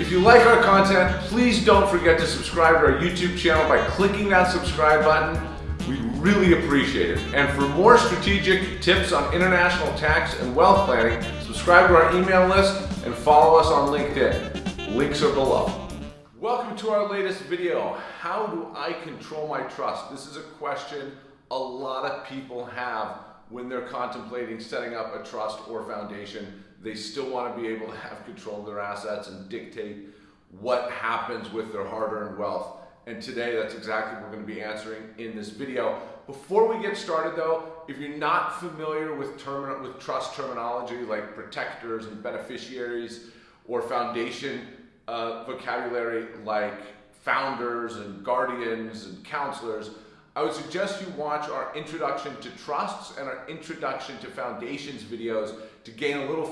If you like our content, please don't forget to subscribe to our YouTube channel by clicking that subscribe button. We really appreciate it. And for more strategic tips on international tax and wealth planning, subscribe to our email list and follow us on LinkedIn. Links are below. Welcome to our latest video. How do I control my trust? This is a question a lot of people have when they're contemplating setting up a trust or foundation they still want to be able to have control of their assets and dictate what happens with their hard-earned wealth. And today, that's exactly what we're going to be answering in this video. Before we get started though, if you're not familiar with, term with trust terminology like protectors and beneficiaries or foundation uh, vocabulary like founders and guardians and counselors, I would suggest you watch our introduction to trusts and our introduction to foundations videos to gain a little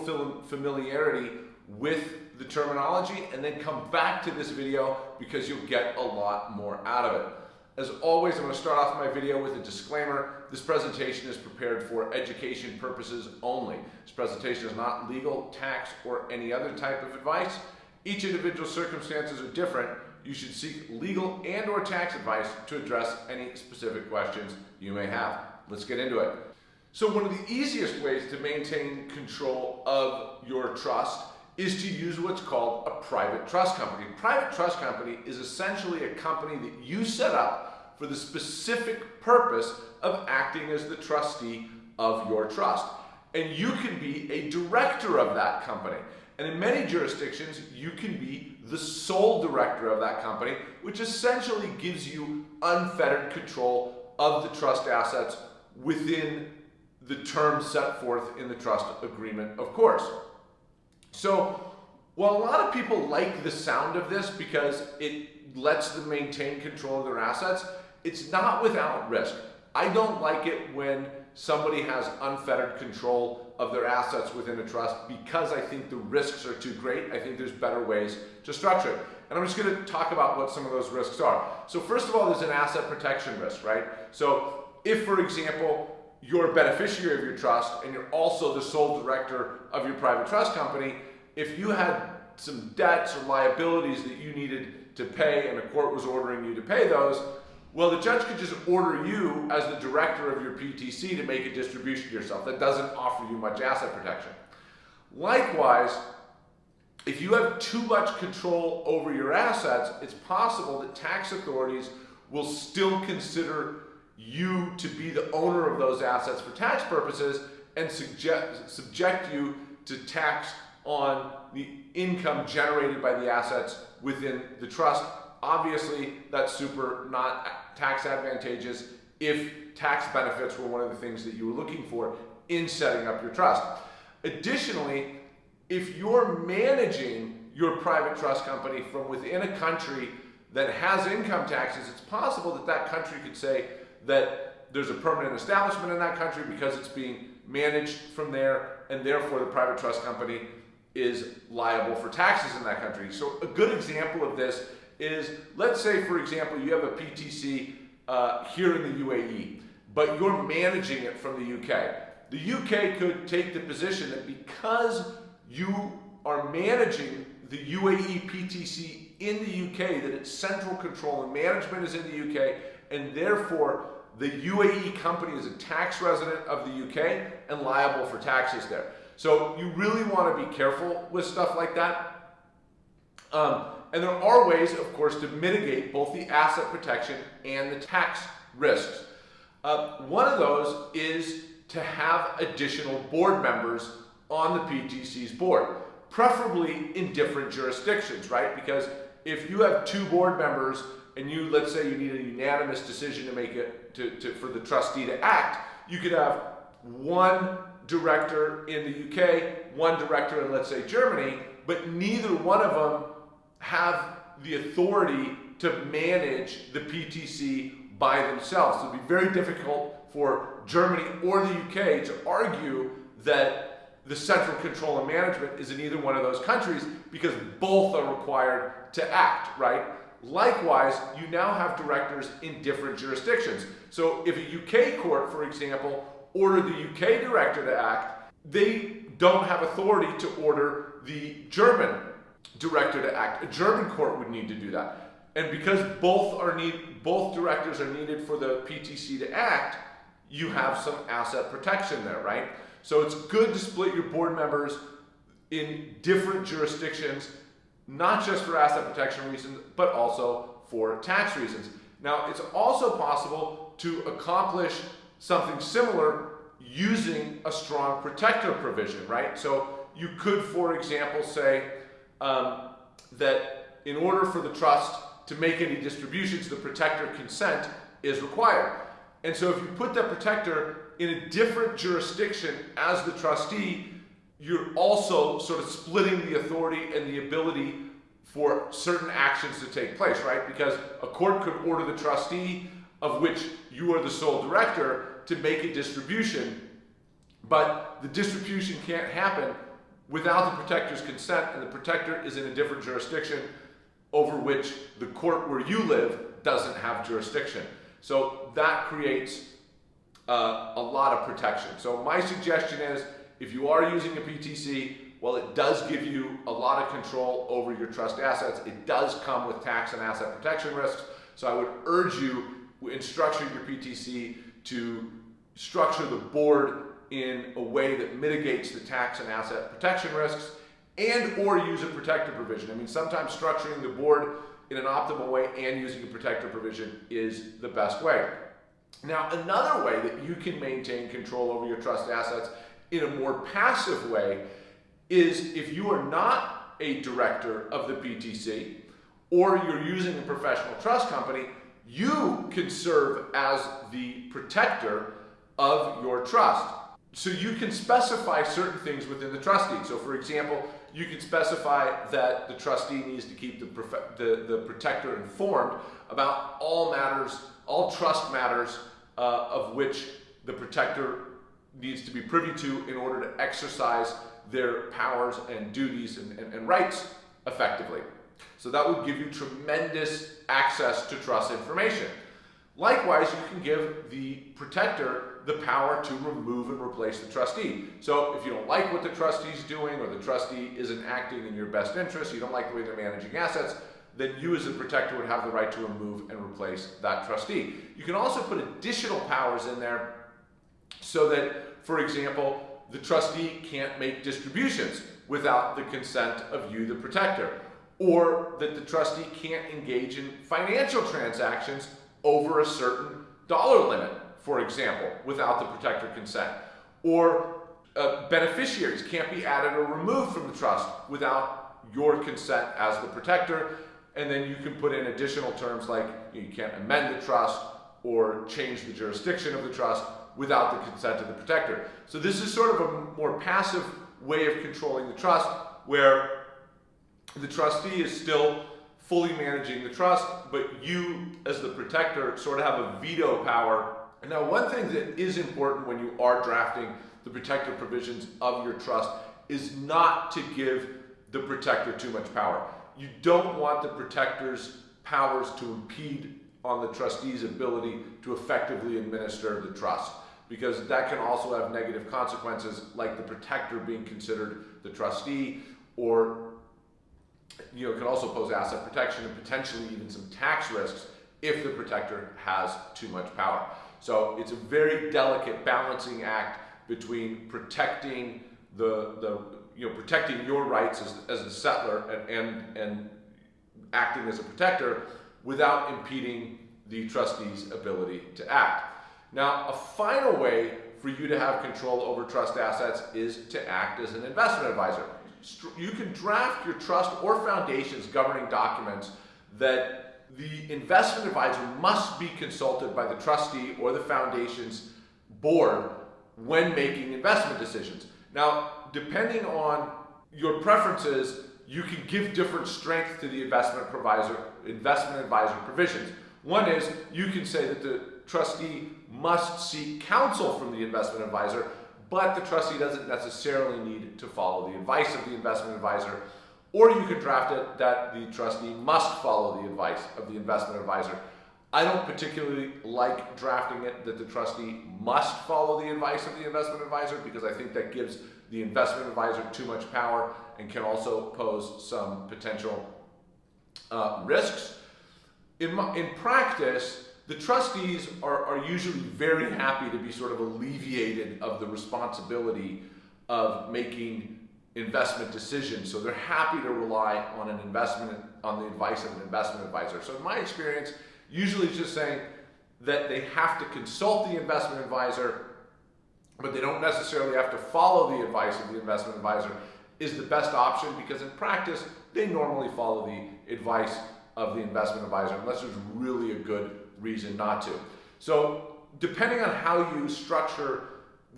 familiarity with the terminology and then come back to this video because you'll get a lot more out of it. As always, I'm going to start off my video with a disclaimer. This presentation is prepared for education purposes only. This presentation is not legal, tax, or any other type of advice. Each individual circumstances are different you should seek legal and or tax advice to address any specific questions you may have. Let's get into it. So one of the easiest ways to maintain control of your trust is to use what's called a private trust company. Private trust company is essentially a company that you set up for the specific purpose of acting as the trustee of your trust. And you can be a director of that company. And in many jurisdictions, you can be the sole director of that company, which essentially gives you unfettered control of the trust assets within the terms set forth in the trust agreement, of course. So, while a lot of people like the sound of this because it lets them maintain control of their assets, it's not without risk. I don't like it when somebody has unfettered control of their assets within a trust because I think the risks are too great. I think there's better ways to structure it. And I'm just going to talk about what some of those risks are. So first of all, there's an asset protection risk, right? So if, for example, you're a beneficiary of your trust and you're also the sole director of your private trust company, if you had some debts or liabilities that you needed to pay and a court was ordering you to pay those, well, the judge could just order you as the director of your PTC to make a distribution to yourself. That doesn't offer you much asset protection. Likewise, if you have too much control over your assets, it's possible that tax authorities will still consider you to be the owner of those assets for tax purposes and suggest, subject you to tax on the income generated by the assets within the trust. Obviously, that's super not tax advantageous if tax benefits were one of the things that you were looking for in setting up your trust. Additionally, if you're managing your private trust company from within a country that has income taxes, it's possible that that country could say that there's a permanent establishment in that country because it's being managed from there, and therefore the private trust company is liable for taxes in that country. So a good example of this is, let's say, for example, you have a PTC uh, here in the UAE, but you're managing it from the UK. The UK could take the position that because you are managing the UAE PTC in the UK, that it's central control and management is in the UK, and therefore the UAE company is a tax resident of the UK and liable for taxes there. So you really want to be careful with stuff like that. Um, and there are ways, of course, to mitigate both the asset protection and the tax risks. Uh, one of those is to have additional board members on the PTC's board, preferably in different jurisdictions, right? Because if you have two board members and you, let's say you need a unanimous decision to make it, to, to, for the trustee to act, you could have one director in the UK, one director in, let's say, Germany, but neither one of them have the authority to manage the PTC by themselves. So it'd be very difficult for Germany or the UK to argue that the central control and management is in either one of those countries because both are required to act, right? Likewise, you now have directors in different jurisdictions. So if a UK court, for example, ordered the UK director to act, they don't have authority to order the German director to act. A German court would need to do that. And because both are need both directors are needed for the PTC to act, you have some asset protection there, right? So it's good to split your board members in different jurisdictions, not just for asset protection reasons, but also for tax reasons. Now, it's also possible to accomplish something similar using a strong protector provision, right? So you could, for example, say um, that in order for the trust to make any distributions, the protector consent is required. And so if you put that protector in a different jurisdiction as the trustee, you're also sort of splitting the authority and the ability for certain actions to take place, right? Because a court could order the trustee, of which you are the sole director, to make a distribution, but the distribution can't happen without the protector's consent, and the protector is in a different jurisdiction over which the court where you live doesn't have jurisdiction. So that creates uh, a lot of protection. So my suggestion is if you are using a PTC, well, it does give you a lot of control over your trust assets. It does come with tax and asset protection risks. So I would urge you in structuring your PTC to structure the board in a way that mitigates the tax and asset protection risks and or use a protective provision. I mean, sometimes structuring the board in an optimal way and using a protective provision is the best way. Now, another way that you can maintain control over your trust assets in a more passive way is if you are not a director of the PTC or you're using a professional trust company, you can serve as the protector of your trust. So you can specify certain things within the trust deed. So for example, you can specify that the trustee needs to keep the, the, the protector informed about all matters, all trust matters uh, of which the protector needs to be privy to in order to exercise their powers and duties and, and, and rights effectively. So that would give you tremendous access to trust information. Likewise, you can give the protector the power to remove and replace the trustee. So if you don't like what the trustee is doing or the trustee isn't acting in your best interest, you don't like the way they're managing assets, then you as a protector would have the right to remove and replace that trustee. You can also put additional powers in there so that, for example, the trustee can't make distributions without the consent of you, the protector, or that the trustee can't engage in financial transactions over a certain dollar limit, for example, without the protector consent. Or uh, beneficiaries can't be added or removed from the trust without your consent as the protector. And then you can put in additional terms like you can't amend the trust or change the jurisdiction of the trust without the consent of the protector. So this is sort of a more passive way of controlling the trust where the trustee is still fully managing the trust, but you as the protector sort of have a veto power. And now one thing that is important when you are drafting the protective provisions of your trust is not to give the protector too much power. You don't want the protector's powers to impede on the trustee's ability to effectively administer the trust because that can also have negative consequences like the protector being considered the trustee or you know, can also pose asset protection and potentially even some tax risks if the protector has too much power. So it's a very delicate balancing act between protecting the, the you know, protecting your rights as, as a settlor and, and, and acting as a protector without impeding the trustee's ability to act. Now, a final way for you to have control over trust assets is to act as an investment advisor. You can draft your trust or foundation's governing documents that the investment advisor must be consulted by the trustee or the foundation's board when making investment decisions. Now, depending on your preferences, you can give different strength to the investment advisor, investment advisor provisions. One is you can say that the trustee must seek counsel from the investment advisor, but the trustee doesn't necessarily need to follow the advice of the investment advisor. Or you could draft it that the trustee must follow the advice of the investment advisor. I don't particularly like drafting it that the trustee must follow the advice of the investment advisor because I think that gives the investment advisor too much power and can also pose some potential uh, risks. In, my, in practice, the trustees are, are usually very happy to be sort of alleviated of the responsibility of making investment decisions. So they're happy to rely on an investment, on the advice of an investment advisor. So in my experience, usually it's just saying that they have to consult the investment advisor, but they don't necessarily have to follow the advice of the investment advisor is the best option because in practice, they normally follow the advice of the investment advisor unless there's really a good reason not to. So depending on how you structure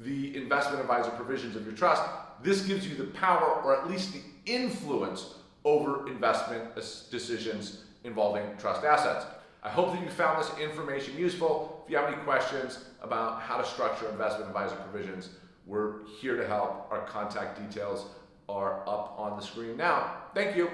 the investment advisor provisions of your trust, this gives you the power or at least the influence over investment decisions involving trust assets. I hope that you found this information useful. If you have any questions about how to structure investment advisor provisions, we're here to help. Our contact details are up on the screen now. Thank you.